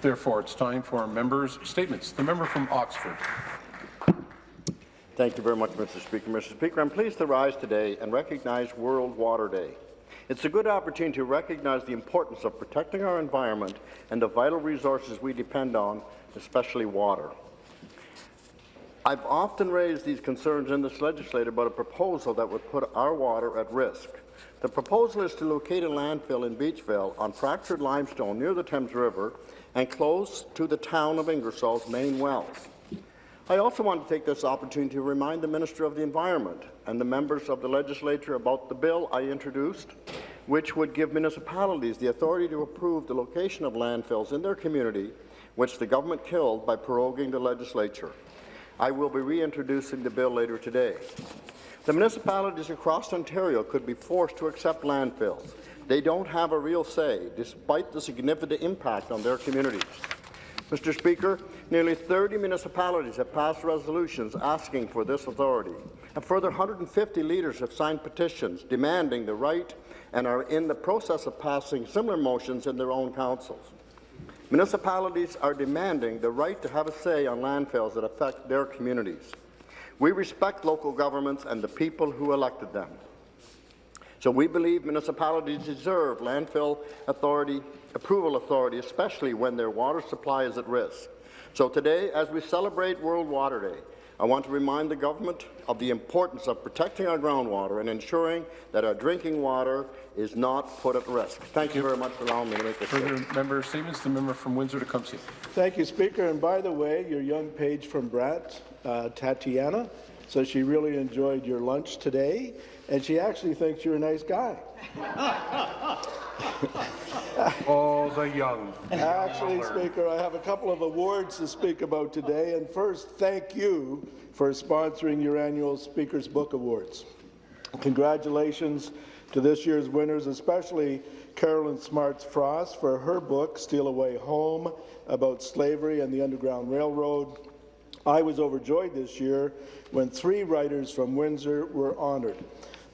Therefore, it's time for members' statements. The member from Oxford. Thank you very much, Mr. Speaker. Mr. Speaker, I'm pleased to rise today and recognize World Water Day. It's a good opportunity to recognize the importance of protecting our environment and the vital resources we depend on, especially water. I've often raised these concerns in this legislature about a proposal that would put our water at risk. The proposal is to locate a landfill in Beachville on fractured limestone near the Thames River and close to the town of Ingersoll's main wells. I also want to take this opportunity to remind the Minister of the Environment and the members of the legislature about the bill I introduced, which would give municipalities the authority to approve the location of landfills in their community, which the government killed by proroguing the legislature. I will be reintroducing the bill later today. The municipalities across Ontario could be forced to accept landfills. They don't have a real say, despite the significant impact on their communities. Mr. Speaker, nearly 30 municipalities have passed resolutions asking for this authority. A further 150 leaders have signed petitions demanding the right and are in the process of passing similar motions in their own councils. Municipalities are demanding the right to have a say on landfills that affect their communities. We respect local governments and the people who elected them. So we believe municipalities deserve landfill authority, approval authority, especially when their water supply is at risk. So today, as we celebrate World Water Day, I want to remind the government of the importance of protecting our groundwater and ensuring that our drinking water is not put at risk. Thank, Thank you very much for allowing me to make this Further member statements. The member from Windsor to Tecumseh. Thank you, Speaker. And by the way, your young page from Brett, uh, Tatiana, so she really enjoyed your lunch today, and she actually thinks you're a nice guy. All the young. Actually, Speaker, I have a couple of awards to speak about today, and first, thank you for sponsoring your annual Speaker's Book Awards. Congratulations to this year's winners, especially Karolyn Smardz Frost for her book, Steal Away Home, about slavery and the Underground Railroad. I was overjoyed this year when three writers from Windsor were honoured.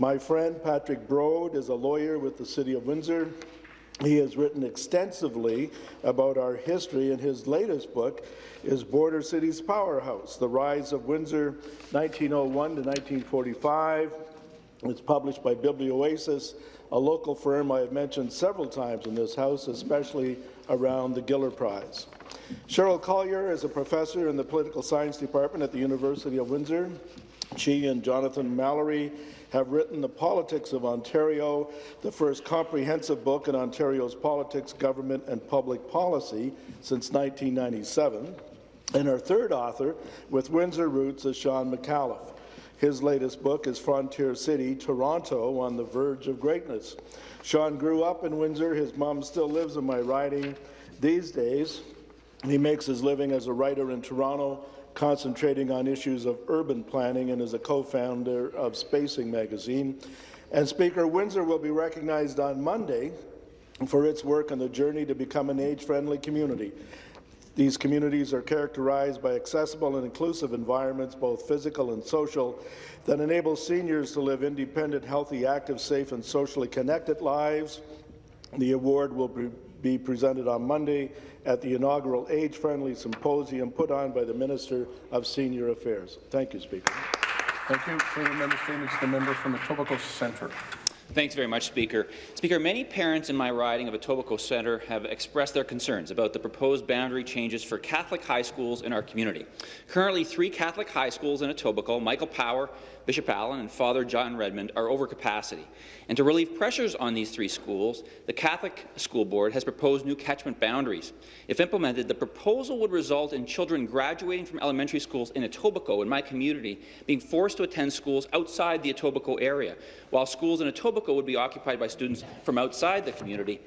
My friend Patrick Brode is a lawyer with the City of Windsor. He has written extensively about our history, and his latest book is Border Cities Powerhouse, The Rise of Windsor, 1901 to 1945. It's published by Biblioasis, a local firm I have mentioned several times in this House, especially around the Giller Prize. Cheryl Collier is a professor in the Political Science Department at the University of Windsor. She and Jonathan Malloy have written The Politics of Ontario, the first comprehensive book in Ontario's politics, government and public policy since 1997. And our third author, with Windsor roots, is Shawn Micallef. His latest book is Frontier City, Toronto, on the verge of greatness. Shawn grew up in Windsor. His mom still lives in my riding these days. He makes his living as a writer in Toronto, concentrating on issues of urban planning and is a co-founder of Spacing magazine. And Speaker, Windsor will be recognized on Monday for its work on the journey to become an age-friendly community. These communities are characterized by accessible and inclusive environments, both physical and social, that enable seniors to live independent, healthy, active, safe and socially connected lives. The award will be be presented on Monday at the inaugural Age-Friendly Symposium put on by the Minister of Senior Affairs. Thank you, Speaker. Thank you. Further member statements. The member from the Etobicoke Centre. Thanks very much, Speaker. Speaker, many parents in my riding of Etobicoke Centre have expressed their concerns about the proposed boundary changes for Catholic high schools in our community. Currently, three Catholic high schools in Etobicoke, Michael Power, Bishop Allen, and Father John Redmond, are over capacity. And to relieve pressures on these three schools, the Catholic School Board has proposed new catchment boundaries. If implemented, the proposal would result in children graduating from elementary schools in Etobicoke, in my community, being forced to attend schools outside the Etobicoke area, while schools in Etobicoke would be occupied by students from outside the community.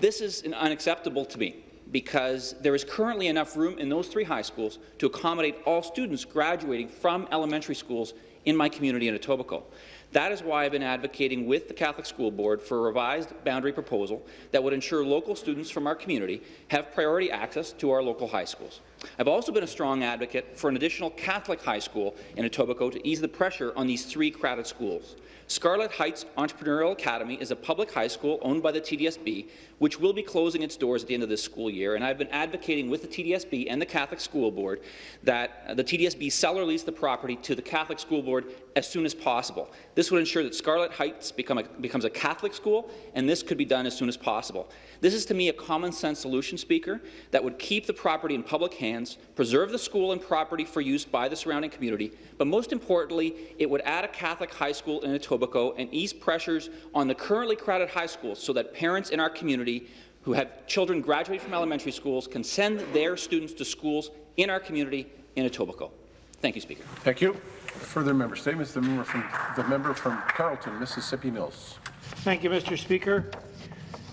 This is unacceptable to me because there is currently enough room in those three high schools to accommodate all students graduating from elementary schools in my community in Etobicoke. That is why I've been advocating with the Catholic School Board for a revised boundary proposal that would ensure local students from our community have priority access to our local high schools. I've also been a strong advocate for an additional Catholic high school in Etobicoke to ease the pressure on these three crowded schools. Scarlett Heights Entrepreneurial Academy is a public high school owned by the TDSB, which will be closing its doors at the end of this school year, and I've been advocating with the TDSB and the Catholic School Board that the TDSB sell or lease the property to the Catholic School Board as soon as possible. This would ensure that Scarlett Heights become a, becomes a Catholic school, and this could be done as soon as possible. This is, to me, a common-sense solution, Speaker, that would keep the property in public hands, preserve the school and property for use by the surrounding community, but most importantly, it would add a Catholic high school in Etobicoke and ease pressures on the currently crowded high schools so that parents in our community who have children graduating from elementary schools can send their students to schools in our community in Etobicoke. Thank you, Speaker. Thank you. Further member statements. The member from the member from Carleton, Mississippi Mills. Thank you, Mr. Speaker.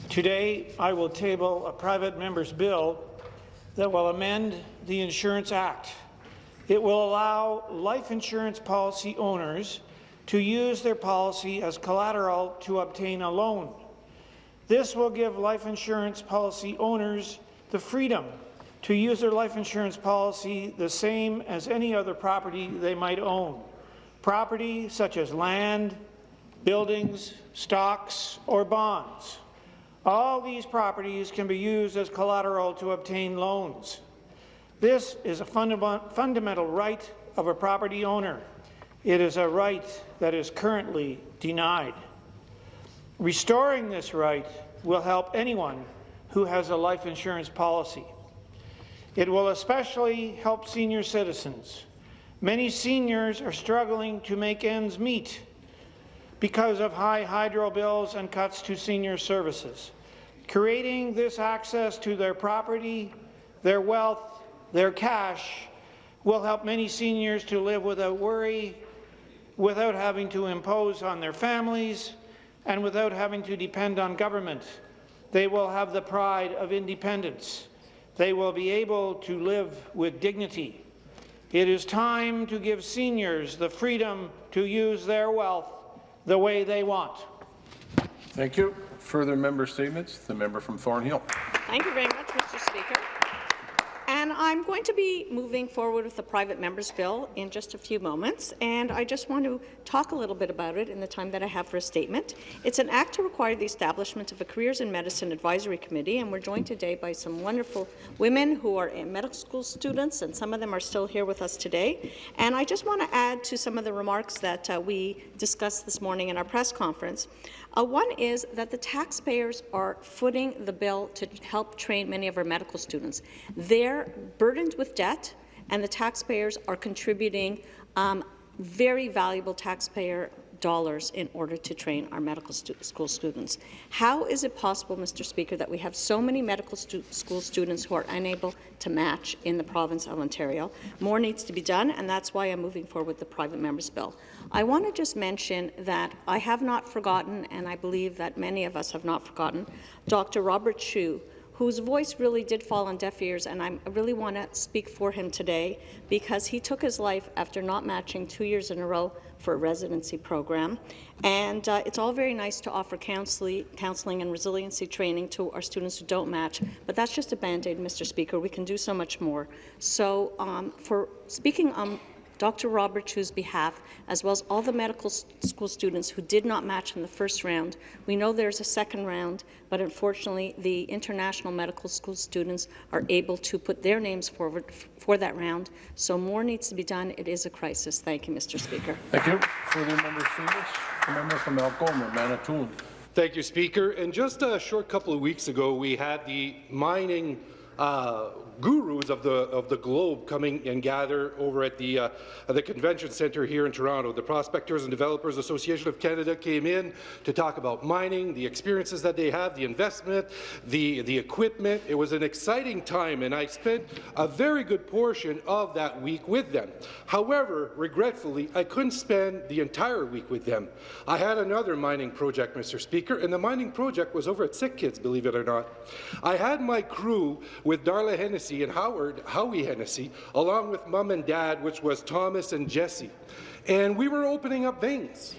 Today, I will table a private member's bill that will amend the Insurance Act. It will allow life insurance policy owners to use their policy as collateral to obtain a loan. This will give life insurance policy owners the freedom to use their life insurance policy the same as any other property they might own. Property such as land, buildings, stocks, or bonds. All these properties can be used as collateral to obtain loans. This is a fundament fundamental right of a property owner. It is a right that is currently denied. Restoring this right will help anyone who has a life insurance policy. It will especially help senior citizens. Many seniors are struggling to make ends meet because of high hydro bills and cuts to senior services. Creating this access to their property, their wealth, their cash will help many seniors to live without worry, without having to impose on their families, and without having to depend on government. They will have the pride of independence. They will be able to live with dignity. It is time to give seniors the freedom to use their wealth the way they want. Thank you. Further member statements. The member from Thornhill. Thank you very much, Mr. Speaker. I'm going to be moving forward with the private member's bill in just a few moments, and I just want to talk a little bit about it in the time that I have for a statement. It's an act to require the establishment of a Careers in Medicine Advisory Committee, and we're joined today by some wonderful women who are medical school students, and some of them are still here with us today. And I just want to add to some of the remarks that uh, we discussed this morning in our press conference. Uh, one is that the taxpayers are footing the bill to help train many of our medical students. They're burdened with debt, and the taxpayers are contributing um, very valuable taxpayer dollars in order to train our medical stu school students. How is it possible, Mr. Speaker, that we have so many medical stu school students who are unable to match in the province of Ontario? More needs to be done, and that's why I'm moving forward with the private member's bill. I want to just mention that I have not forgotten, and I believe that many of us have not forgotten, Dr. Robert Chu, whose voice really did fall on deaf ears, and i really want to speak for him today because he took his life after not matching two years in a row for a residency program. And uh, it's all very nice to offer counseling, counseling and resiliency training to our students who don't match, but that's just a Band-Aid, Mr. Speaker. We can do so much more. So um, for speaking on Dr. Robert Chu's behalf, as well as all the medical school students who did not match in the first round. We know there's a second round, but unfortunately the international medical school students are able to put their names forward for that round. So more needs to be done. It is a crisis. Thank you, Mr. Speaker. Thank you. Further member statements. The member from Algoma, Manitoulin. Thank you, Speaker. And just a short couple of weeks ago, we had the mining uh, gurus of the of the globe coming and gather over at the uh, the convention centre here in Toronto. The Prospectors and Developers Association of Canada came in to talk about mining, the experiences that they have, the investment, the the equipment. It was an exciting time, and I spent a very good portion of that week with them. However, regretfully, I couldn't spend the entire week with them. I had another mining project, Mr. Speaker, and the mining project was over at Sick Kids, believe it or not. I had my crew with Darla Hennessy and Howard, Howie Hennessy, along with mom and dad, which was Thomas and Jesse. And we were opening up veins.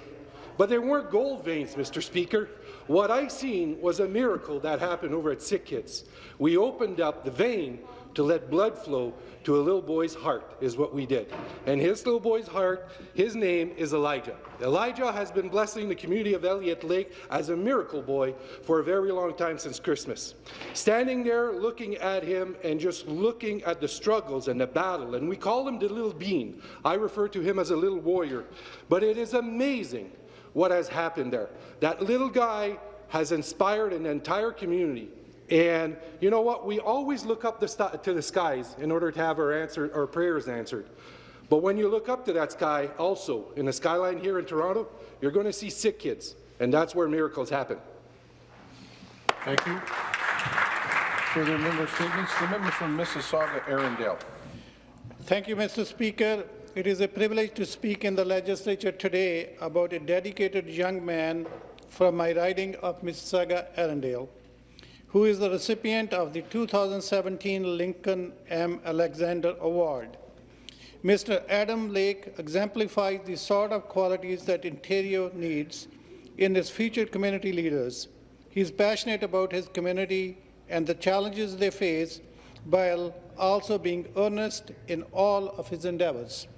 But they weren't gold veins, Mr. Speaker. What I seen was a miracle that happened over at Sick Kids. We opened up the vein to let blood flow to a little boy's heart, is what we did. And his little boy's heart, his name is Elijah. Elijah has been blessing the community of Elliott Lake as a miracle boy for a very long time since Christmas. Standing there looking at him and just looking at the struggles and the battle, and we call him the little bean. I refer to him as a little warrior. But it is amazing what has happened there. That little guy has inspired an entire community. And you know what? We always look up the to the skies in order to have our, answer our prayers answered. But when you look up to that sky also, in the skyline here in Toronto, you're going to see sick kids, and that's where miracles happen. Thank you. Further member statements. The member from Mississauga, Erindale. Thank you, Mr. Speaker. It is a privilege to speak in the legislature today about a dedicated young man from my riding of Mississauga, Erindale who is the recipient of the 2017 Lincoln M. Alexander Award. Mr. Adam Lake exemplifies the sort of qualities that Ontario needs in its future community leaders. He is passionate about his community and the challenges they face while also being earnest in all of his endeavors.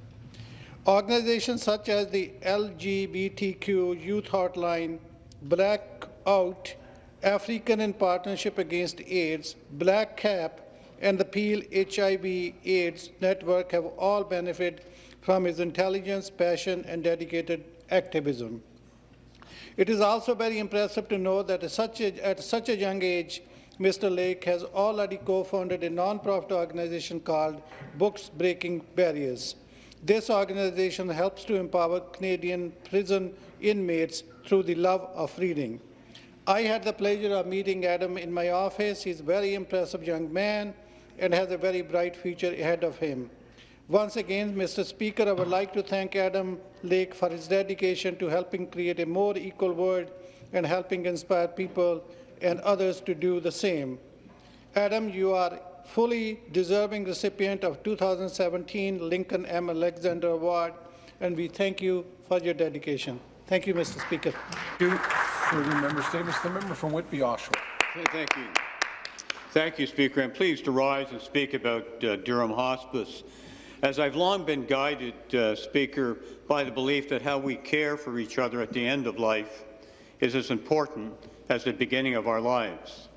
Organizations such as the LGBTQ Youth Hotline, Blackout, African in Partnership Against AIDS, Black Cap, and the Peel HIV-AIDS Network have all benefited from his intelligence, passion, and dedicated activism. It is also very impressive to know that at such a, at such a young age, Mr. Lake has already co-founded a non-profit organization called Books Breaking Barriers. This organization helps to empower Canadian prison inmates through the love of reading. I had the pleasure of meeting Adam in my office. He's a very impressive young man and has a very bright future ahead of him. Once again, Mr. Speaker, I would like to thank Adam Lake for his dedication to helping create a more equal world and helping inspire people and others to do the same. Adam, you are fully deserving recipient of 2017 Lincoln M. Alexander Award, and we thank you for your dedication. Thank you, Mr. Speaker. Thank you. Further member statements. The member from Whitby Oshawa. Thank you. Thank you, Speaker. I'm pleased to rise and speak about uh, Durham Hospice. As I've long been guided, uh, Speaker, by the belief that how we care for each other at the end of life is as important as the beginning of our lives.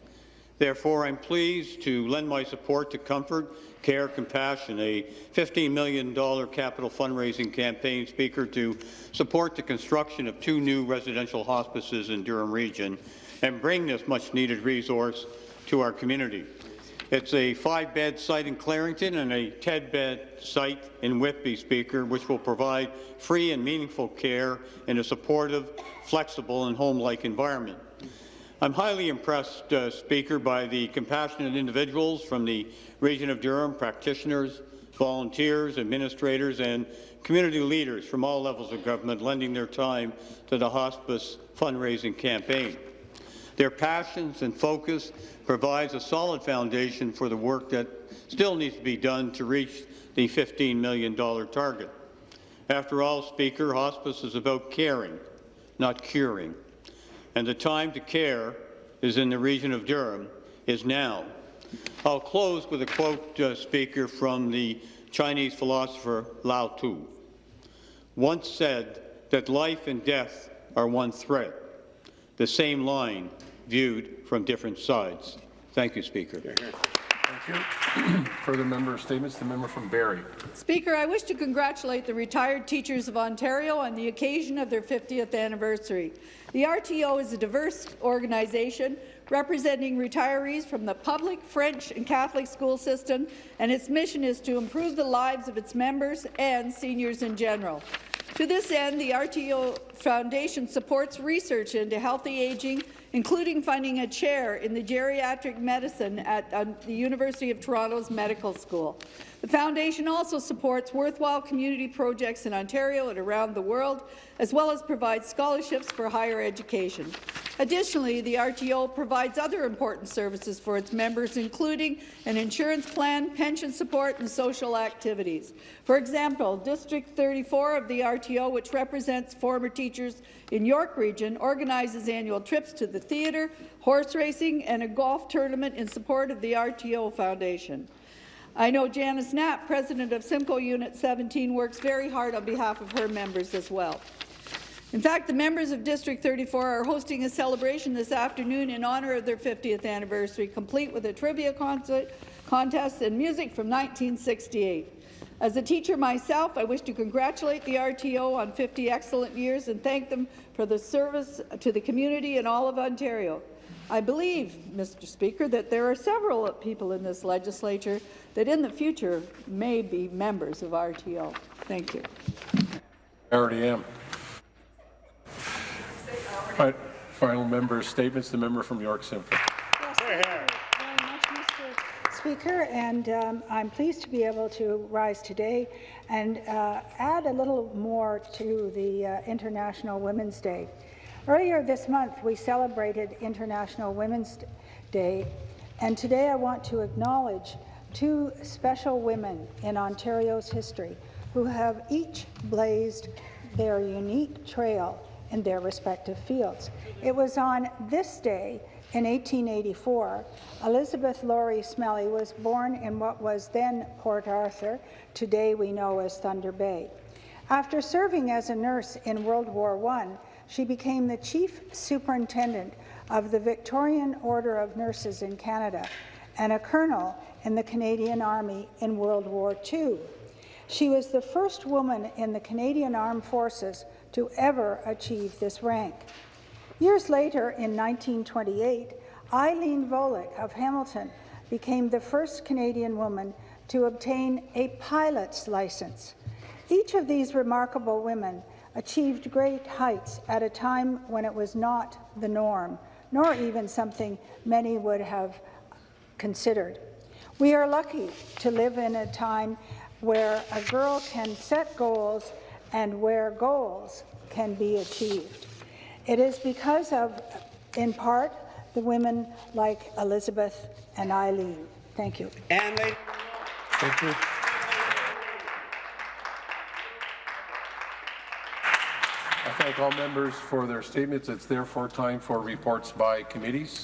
Therefore, I'm pleased to lend my support to Comfort, Care, Compassion, a $15 million capital fundraising campaign, Speaker, to support the construction of two new residential hospices in Durham Region and bring this much-needed resource to our community. It's a five-bed site in Clarington and a 10-bed site in Whitby, Speaker, which will provide free and meaningful care in a supportive, flexible and home-like environment. I'm highly impressed, uh, Speaker, by the compassionate individuals from the region of Durham, practitioners, volunteers, administrators, and community leaders from all levels of government lending their time to the hospice fundraising campaign. Their passions and focus provides a solid foundation for the work that still needs to be done to reach the $15 million target. After all, Speaker, hospice is about caring, not curing and the time to care is in the region of Durham, is now. I'll close with a quote, uh, Speaker, from the Chinese philosopher Lao Tzu, once said that life and death are one thread, the same line viewed from different sides. Thank you, Speaker. Thank you. Further member statements. The member from Barrie. Speaker, I wish to congratulate the retired teachers of Ontario on the occasion of their 50th anniversary. The RTO is a diverse organization representing retirees from the public, French and Catholic school system, and its mission is to improve the lives of its members and seniors in general. To this end, the RTO Foundation supports research into healthy aging including funding a chair in the geriatric medicine at uh, the University of Toronto's Medical School. The Foundation also supports worthwhile community projects in Ontario and around the world, as well as provides scholarships for higher education. Additionally, the RTO provides other important services for its members, including an insurance plan, pension support, and social activities. For example, District 34 of the RTO, which represents former teachers in York Region, organizes annual trips to the theatre, horse racing, and a golf tournament in support of the RTO Foundation. I know Janice Knapp, president of Simcoe Unit 17, works very hard on behalf of her members as well. In fact, the members of District 34 are hosting a celebration this afternoon in honour of their 50th anniversary, complete with a trivia concert, contest and music from 1968. As a teacher myself, I wish to congratulate the RTO on 50 excellent years and thank them for the service to the community and all of Ontario. I believe, Mr. Speaker, that there are several people in this legislature that in the future may be members of RTO. Thank you. I already am. Fi- Final member statements, the member from York Simcoe. Thank you very much, Mr. Speaker, and um, I'm pleased to be able to rise today and uh, add a little more to the uh, International Women's Day. Earlier this month, we celebrated International Women's Day, and today I want to acknowledge two special women in Ontario's history who have each blazed their unique trail in their respective fields. It was on this day in 1884, Elizabeth Lawrie Smellie was born in what was then Port Arthur, today we know as Thunder Bay. After serving as a nurse in World War I, she became the chief superintendent of the Victorian Order of Nurses in Canada and a colonel in the Canadian Army in World War II. She was the first woman in the Canadian Armed Forces to ever achieve this rank. Years later, in 1928, Eileen Vollick of Hamilton became the first Canadian woman to obtain a pilot's license. Each of these remarkable women achieved great heights at a time when it was not the norm, nor even something many would have considered. We are lucky to live in a time where a girl can set goals and where goals can be achieved. It is because of, in part, the women like Elizabeth and Eileen. Thank you. And Thank you. Thank all members for their statements. It's therefore time for reports by committees.